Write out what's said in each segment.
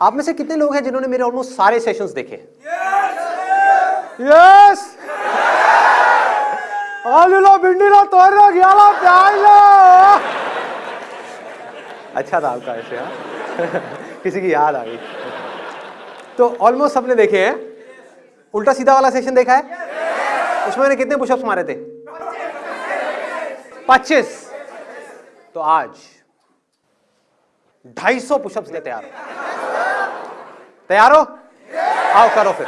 आप में से कितने लोग हैं जिन्होंने मेरे ऑलमोस्ट सारे सेशंस देखे यस आलूला भिंडीला तोरला ग्याला प्याजला अच्छा था आपका ऐसे हाँ? किसी की याद आ गई। तो ऑलमोस्ट सबने देखे हैं? उल्टा सीधा वाला सेशन देखा है? उसमें मैंने कितने पुशअप्स मारे थे? पच्चीस। तो आज ढाई सौ पुशअप्स ले तैयार हो तैयार हो आओ करो फिर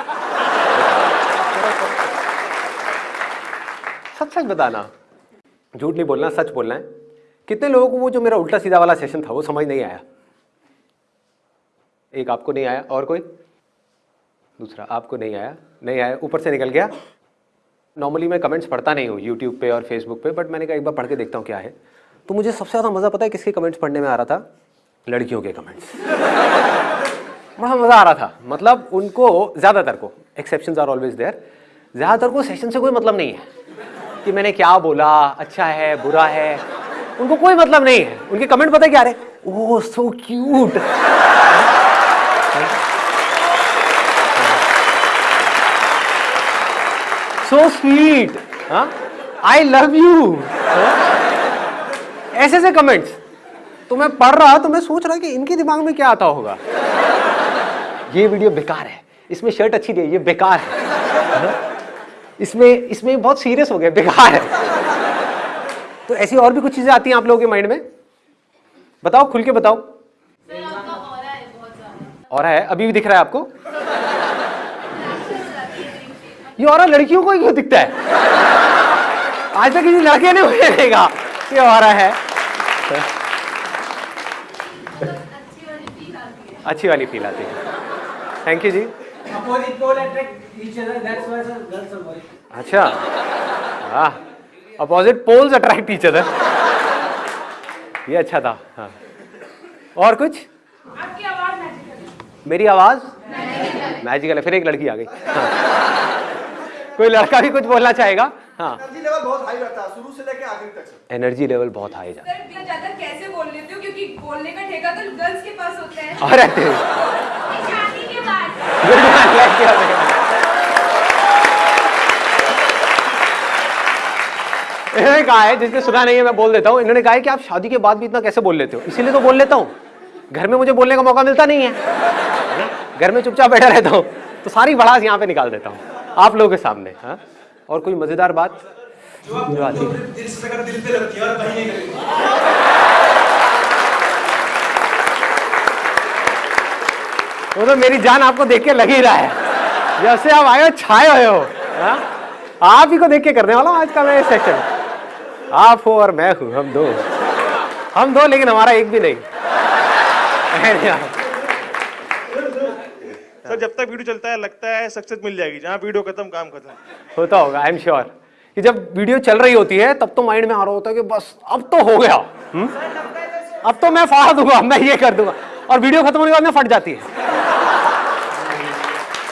सच सच बताना। झूठ नहीं बोलना, सच बोलना है। कितने लोगों को वो जो मेरा उल्टा सीधा वाला सेशन था, वो समझ नहीं आया। एक आपको नहीं आया, और कोई? दूसरा आपको नहीं आया नहीं आया, ऊपर से निकल गया। नॉर्मली मैं कमेंट्स पढ़ता नहीं हूँ यूट्यूब पे और फेसबुक पे बट मैंने कहा एक बार पढ़ के देखता हूँ क्या है। तो मुझे सबसे ज़्यादा मज़ा पता है किसके कमेंट्स पढ़ने में आ रहा था? लड़कियों के कमेंट्स बड़ा मज़ा आ रहा था। मतलब उनको ज़्यादातर को एक्सेप्शन आर ऑलवेज देयर ज़्यादातर को सेशन से कोई मतलब नहीं है कि मैंने क्या बोला अच्छा है, बुरा है। उनको कोई मतलब नहीं है। उनके कमेंट पता है क्या रहे ओह so cute so sweet I love you ऐसे ऐसे कमेंट्स तो मैं पढ़ रहा तो मैं सोच रहा कि इनके दिमाग में क्या आता होगा? ये वीडियो बेकार है। इसमें शर्ट अच्छी नहीं है ये बेकार है। इसमें इसमें बहुत सीरियस हो गया बेकार है। तो ऐसी और भी कुछ चीज़ें आती हैं आप लोगों के माइंड में? बताओ खुल के बताओ। और है अभी भी दिख रहा है आपको? ये और लड़कियों को ही क्यों दिखता है? आज तक किसी लड़के ने मुझे देगा ये और है। अच्छी वाली फील आती है। Thank you ji Opposite pole attract each other. That's why sir, girls avoid. अच्छा हाँ opposite poles attract each other ये अच्छा था हाँ और कुछ आपकी आवाज़ मैजिकल मेरी आवाज़ मैजिकल है। फिर एक लड़की आ गई हाँ। कोई लड़का भी कुछ बोलना चाहेगा हाँ एनर्जी लेवल बहुत हाई रहता है। शुरू से लेके आखिर तक एनर्जी लेवल बहुत हाई जा। सर ज़्यादा कैसे बोल लेते हो? क्योंकि बोलने का ठेका तो गर्ल्स के पास होता है। रहते हैं। शादी के बाद इन्होंने कहा है जिसने सुना नहीं है मैं बोल देता हूँ। इन्होंने कहा है कि आप शादी के बाद भी इतना कैसे बोल लेते हो? इसीलिए तो बोल लेता हूँ। घर में मुझे बोलने का मौका मिलता नहीं है। घर में चुपचाप बैठा रहता हूँ। तो सारी भड़ास यहाँ पे निकाल देता हूँ। आप लोगों के सामने हाँ? और कोई मज़ेदार बात? जो आती है दिल से अगर दिल पे लगती है और कहीं नहीं लगती वो तो मेरी जान आपको देख के लग ही रहा है। जैसे आप आए हो छाए हुए हो हाँ? आप ही को देख के करने वाला हूँ आज का मैं सेक्शन आप हो और मैं हूँ हम दो। हम दो लेकिन हमारा एक भी नहीं। सर जब तक वीडियो चलता है लगता है सक्सेस मिल जाएगी। जहाँ वीडियो खत्म काम खत्म। होता होगा आई एम श्योर कि जब वीडियो चल रही होती है तब तो माइंड में आ रहा होता है कि बस अब तो हो गया। हुँ? अब तो मैं फाड़ दूँगा मैं ये कर दूँगा। और वीडियो खत्म होने के बाद में फट जाती है।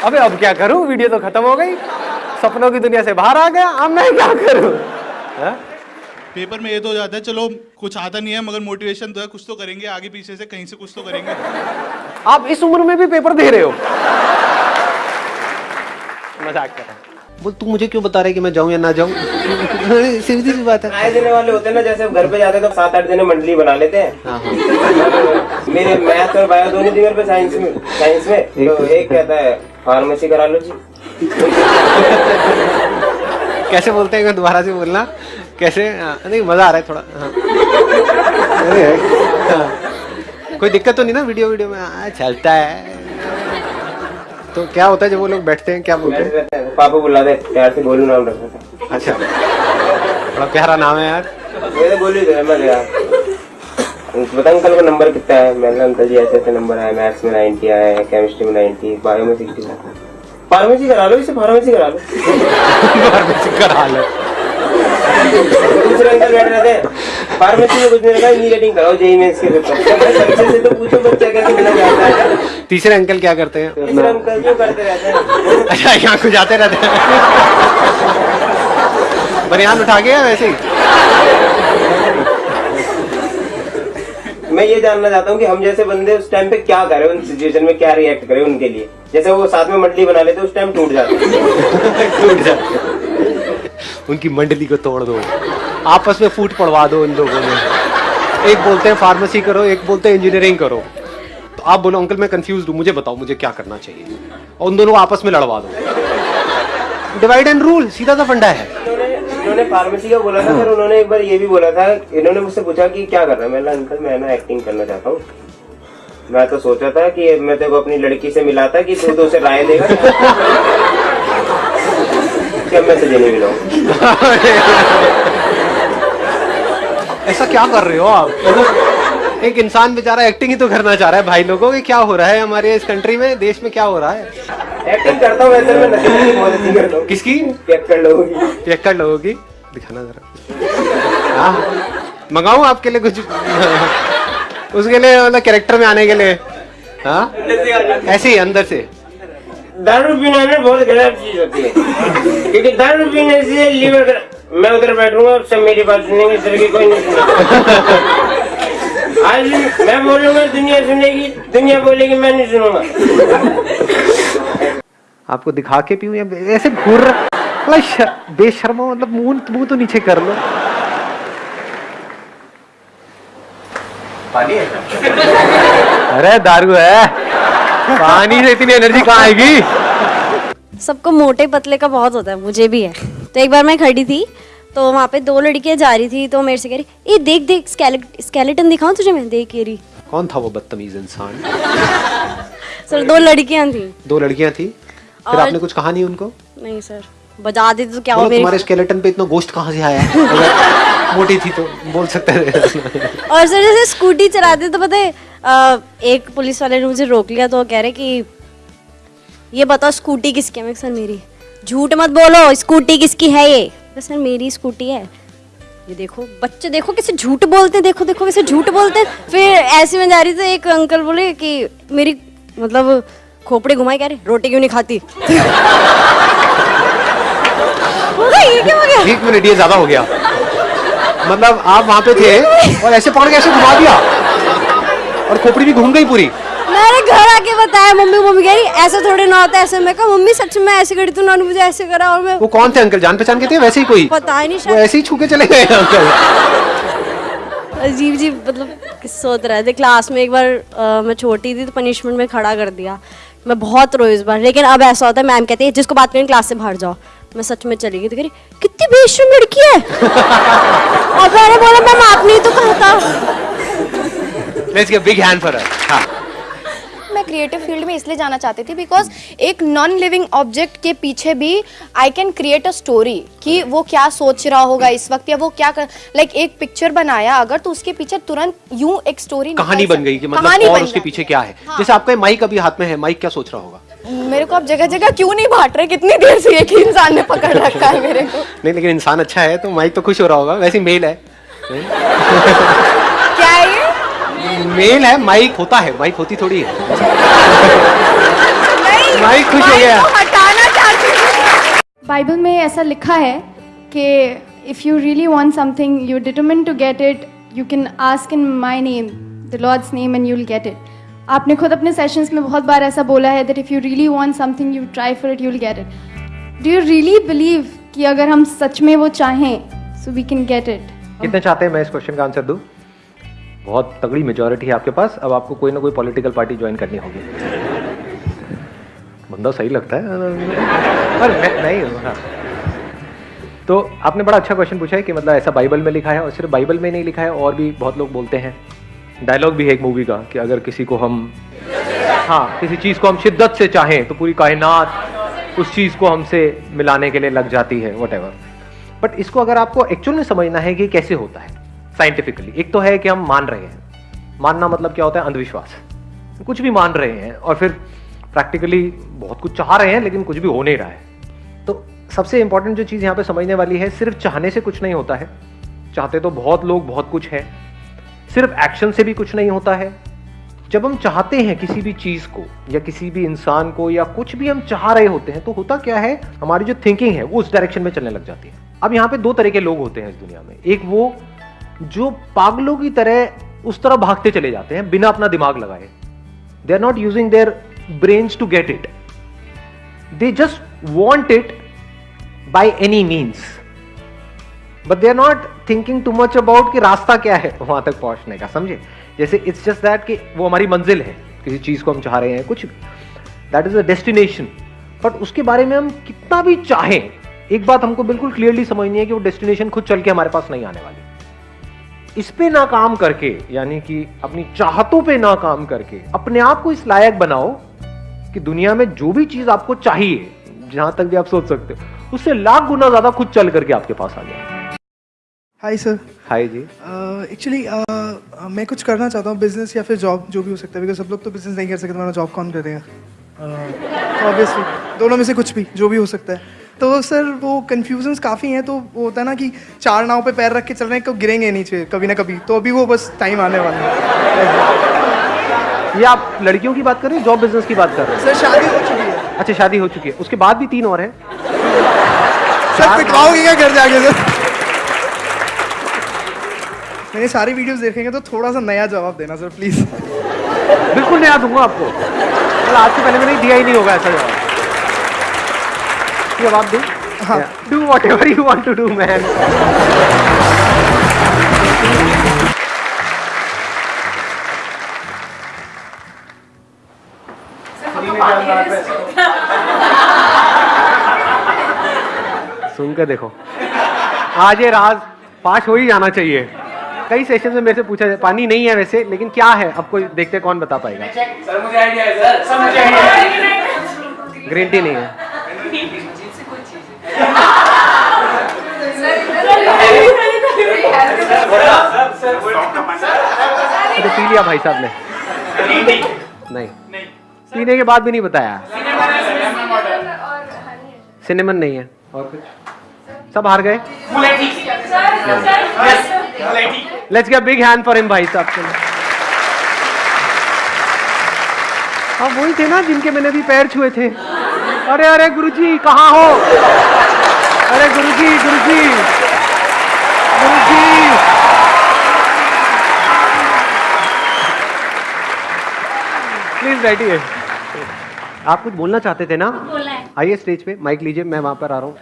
अबे अब क्या करूँ? वीडियो तो खत्म हो गई। सपनों की दुनिया से बाहर आ गया। अब मैं क्या करूँ? हाँ? पेपर में ये तो जाता है चलो कुछ आता नहीं है मगर मोटिवेशन तो है कुछ तो करेंगे आगे पीछे से कहीं से कुछ तो करेंगे। आप इस उम्र में भी पेपर दे रहे हो। मज़ाक कर रहा बोल तू मुझे क्यों बता रहे कि मैं जाऊँ या ना जाऊँ? सीधी सी बात है। आए देने वाले होते हैं ना जैसे घर पे जाते हैं तो सात आठ दिन मंडली बना लेते हैं। मेरे मैथ और बायो दोनों दिन पे साइंस में साइंस में। तो एक कहता है फार्मेसी करा लो जी। कैसे बोलते हैं दोबारा से बोलना। कैसे? हाँ, नहीं मज़ा आ रहा है थोड़ा। हाँ। अरे, हाँ। कोई दिक्कत तो नहीं ना वीडियो वीडियो में? हाँ, चलता है। तो क्या होता है जब वो लोग बैठते हैं? क्या बोलते हैं? पापा बुला दे प्यार से गोलू नाम अच्छा। बड़ा प्यारा नाम है यार। मेरे गोलू जो है गया बता अंकल का नंबर कितना है? मैंने अंकल जी ऐसे ऐसे नंबर है मैथ्स में 90 आए हैं केमिस्ट्री में 90 बायो में 60 फार्मेसी करा लो इसे फार्मेसी करा लो। फार्मेसी करा लो। दूसरे अंकल बैठ रहे थे फार्मेसी में कुछ नहीं रखा इंजीनियरिंग कराओ जेई में इसके पेपर से तो पूछो बच्चा कैसे मिला जाता है? तीसरे अंकल क्या करते हैं? तीसरे अंकल क्यों करते रहते हैं? अच्छा यहाँ को जाते रहते हैं। बनियान उठा के वैसे ही? मैं ये जानना चाहता हूँ कि हम जैसे बंदे उस टाइम पे क्या करें उन सिचुएशन में क्या रिएक्ट करें उनके लिए। जैसे वो साथ में मंडली बना लेते, उस टाइम टूट जाते टूट जाए उनकी मंडली को तोड़ दो। आपस में फूट पड़वा दो उन लोगों ने। एक बोलते हैं फार्मेसी करो, एक बोलते हैं इंजीनियरिंग करो। तो आप बोलो, अंकल, मैं कंफ्यूज हूँ, मुझे बताओ, मुझे क्या करना चाहिए? और उन दोनों आपस में लड़वा दो। डिवाइड एंड रूल सीधा सा फंडा है। इन्होंने फार्मेसी का बोला था फिर उन्होंने एक बार ये भी बोला था इन्होंने मुझसे पूछा कि क्या कर रहा है? मैंने अंकल मैं ना एक्टिंग करना चाहता हूँ। मैं तो सोचा था कि मैं तेरे को अपनी लड़की से मिला था कि तू तो उसे राय देगा। क्या मैं तुझे नहीं मिलाऊ। ऐसा क्या कर रहे हो आप? एक इंसान बेचारा एक्टिंग ही तो करना चाह रहा है भाई लोगों की क्या हो रहा है हमारे इस कंट्री में? देश में क्या हो रहा है? एक्टिंग करता हूँ वैसे मैं किसकी? चेक कर लोगों की। लोगों की? दिखाना जरा। हाँ। मंगाऊं आपके लिए कुछ? उसके लिए मतलब कैरेक्टर में आने के लिए। हाँ? ऐसे ही अंदर से। दारू पीना ना बहुत गलत चीज़ होती है। क्योंकि दारू पीने से लीवर मैं उधर बैठूँगा सब मेरी बात सुनेंगे इधर की कोई नहीं सुनेगा। आज मैं बोलूँगा दुनिया सुनेगी दुनिया बोलेगी मैं नहीं सुनूँगा आपको दिखा के पीऊं या ऐसे घूर मतलब बेशर्मा मतलब मुँह मुँह तो नीचे कर लो। पानी है? अरे दारू है। पानी से इतनी एनर्जी कहाँ आएगी? सबको मोटे पतले का बहुत होता है मुझे भी है। तो एक बार मैं खड़ी थी तो वहाँ पे दो लड़कियाँ जा रही थी तो मेरे से कह रही ये देख देख स्केलेटन दिखाऊँ तुझे मैं? देख ये रही. कौन था वो बदतमीज इंसान? सर दो लड़कियाँ थी। दो लड़कियाँ थी? फिर और- आपने कुछ कहा नहीं उनको? नहीं सर। बजा देती तो क्या हो तुम्हारे स्केलेटन पे इतना गोश्त कहाँ से आया? अगर मोटी थी तो बोल सकते थे। और सर जैसे स्कूटी चलाते तो पता है एक पुलिस वाले ने मुझे रोक लिया तो कह रहे कि ये बताओ स्कूटी किसकी है? सर मेरी। झूठ मत बोलो स्कूटी किसकी है ये? कहा, सर मेरी स्कूटी है। ये देखो बच्चे देखो कैसे झूठ बोलते देखो देखो कैसे झूठ बोलते फिर ऐसे में जा रही तो एक अंकल बोले कि मेरी मतलब खोपड़े घुमाई कह रहे रोटी क्यों नहीं खाती? एक मिनट ये ज़्यादा हो गया। मतलब आप वहाँ पे थे और ऐसे पकड़ के ऐसे घुमा दिया। और खोपड़ी भी घूम गई पूरी। मैंने घर आके बताया मम्मी मम्मी कह रही ऐसे थोड़ी ना होता ऐसे मैं कहा मम्मी सच में ऐसे करी तू नानू मुझे ऐसे करा और मैं वो कौन थे अंकल? जान पहचान के थे वैसे ही कोई? पता ही नहीं वो ऐसे ही छू के चले गए अंकल। अजीब अजीब मतलब किस्से होते रहे थे क्लास में एक बार अ, मैं छोटी थी तो पनिशमेंट में खड़ा कर दिया। मैं बहुत रोई इस बार। लेकिन अब ऐसा होता है मैम कहती है जिसको बात करें क्लास से बाहर जाओ। मैं सच में चली गई। तो कह रही कितनी बेशरम लड़की है। और मैंने बोला मैम आपने ही तो कहा था let's give big hand for her हाँ। मैं क्रिएटिव फ़ील्ड में इसलिए जाना चाहती थी बिकॉज़ एक नॉन लिविंग ऑब्जेक्ट के पीछे भी I can create a story कि वो क्या सोच रहा होगा इस वक्त या वो क्या लाइक like, एक पिक्चर बनाया अगर तो उसके पीछे तुरंत यूँ एक स्टोरी कहानी बन गई कि मतलब और उसके पीछे। क्या है? हाँ। जैसे आपका माइक अभी हाथ में है माइक क्या सोच रहा होगा? मेरे को अब जगह जगह क्यों नहीं बांट रहे? कितनी देर से एक ही इंसान ने पकड़ रखा है मेरे को। नहीं लेकिन इंसान अच्छा है तो माइक तो खुश हो रहा होगा। वैसे मेल है। मेल है माइक होता है माइक होती थोड़ी है। माइक खुश हो गया। को हटाना चाहती हूँ। बाइबल में ऐसा लिखा है कि if you really want something you determine to get it you can ask in my name the lord's name and you will get it आपने खुद अपने सेशंस में बहुत बार ऐसा बोला है that if you really want something you try for it you will get it do you really believe कि अगर हम सच में वो चाहें so we can get it कितने चाहते हैं मैं इस क्वेश्चन का आंसर दूँ? बहुत तगड़ी मेजोरिटी है आपके पास। अब आपको कोई ना कोई पॉलिटिकल पार्टी ज्वाइन करनी होगी। बंदा सही लगता है। पर मैं नहीं हाँ तो आपने बड़ा अच्छा क्वेश्चन पूछा है कि मतलब ऐसा बाइबल में लिखा है और सिर्फ़ बाइबल में नहीं लिखा है, और भी बहुत लोग बोलते हैं। डायलॉग भी है एक मूवी का कि अगर किसी को हम हाँ किसी चीज़ को हम शिद्दत से चाहें तो पूरी कायनात उस चीज़ को हमसे मिलाने के लिए लग जाती है वट बट इसको अगर आपको एक्चुअल में समझना है कि कैसे होता है साइंटिफिकली एक तो है कि हम मान रहे हैं। मानना मतलब क्या होता है? अंधविश्वास। कुछ भी मान रहे हैं और फिर प्रैक्टिकली बहुत कुछ चाह रहे हैं, लेकिन कुछ भी हो नहीं रहा है। तो सबसे इंपॉर्टेंट जो चीज़ यहाँ पे समझने वाली है, सिर्फ़ चाहने से कुछ नहीं होता है। चाहते तो बहुत लोग बहुत कुछ है। सिर्फ़ एक्शन से भी कुछ नहीं होता है। जब हम चाहते हैं किसी भी चीज़ को, या किसी भी इंसान को, या कुछ भी हम चाह रहे होते हैं तो होता क्या है? हमारी जो थिंकिंग है, वो उस डायरेक्शन में चलने लग जाती है। अब यहाँ पे दो तरह के लोग होते हैं इस दुनिया में। एक वो जो पागलों की तरह उस तरह भागते चले जाते हैं, बिना अपना दिमाग लगाए। They are not using their brains to get it they just want it by any means but they are not thinking too much about कि रास्ता क्या है वहाँ तक पहुँचने का, समझे? जैसे इट्स जस्ट दैट कि वो हमारी मंजिल है, किसी चीज़ को हम चाह रहे हैं, कुछ that is a destination but उसके बारे में हम कितना भी चाहें, एक बात हमको बिल्कुल क्लियरली समझनी है कि वो डेस्टिनेशन खुद चल के हमारे पास नहीं आने वाली। इस पे ना काम करके यानी कि अपनी चाहतों पे ना काम करके अपने आप को इस लायक बनाओ कि दुनिया में जो भी चीज़ आपको चाहिए जहाँ तक भी आप सोच सकते हो उससे लाख गुना ज़्यादा खुद चल करके आपके पास आ जाए। Hi sir hi ji. Actually uh, uh, मैं कुछ करना चाहता हूँ बिज़नेस या फिर जॉब जो भी हो सकता है बिकॉज़ सब लोग तो बिज़नेस नहीं कर सकते जॉब कौन करेगा ऑब्वियसली uh, दोनों में से कुछ भी जो भी हो सकता है। तो सर वो कन्फ्यूजन्स काफ़ी हैं तो वो होता है ना कि चार नाव पे पैर रख के चल रहे हैं कब गिरेंगे नीचे कभी ना कभी। तो अभी वो बस टाइम आने वाला है। ये आप लड़कियों की बात कर रहे हैं जॉब बिज़नेस की बात कर रहे हैं? सर शादी हो चुकी है। अच्छा शादी हो चुकी है। उसके बाद भी तीन और हैं? सर पिटवाओगे क्या घर जाके सर? मैंने सारी वीडियोस देखेंगे तो थोड़ा सा नया जवाब देना सर प्लीज़ बिल्कुल नया दूँगा आपको। आज से पहले मैंने दिया ही नहीं होगा ऐसा जवाब। जवाब दूँ? हाँ। Do whatever you want to do man सुन के देखो। आज ये राज पास हो ही जाना चाहिए। कई सेशन में मेरे से पूछा जाए पानी नहीं है वैसे लेकिन क्या है? आपको देखते कौन बता पाएगा। सर मुझे आइडिया है सर सर मुझे आइडिया है. ग्रीन टी नहीं है। पी लिया भाई साहब ने। नहीं। पीने के बाद भी नहीं बताया। सिनेमन नहीं है। और कुछ? सब हार गए? Let's get big hand for him भाई साहब के लिए। हाँ वही थे ना जिनके मैंने भी पैर छुए थे। अरे अरे गुरुजी कहाँ हो? अरे गुरुजी गुरुजी। गुरुजी। प्लीज़ बैठिए आप कुछ बोलना चाहते थे ना? बोला है। आइए स्टेज पे माइक लीजिए मैं वहाँ पर आ रहा हूँ।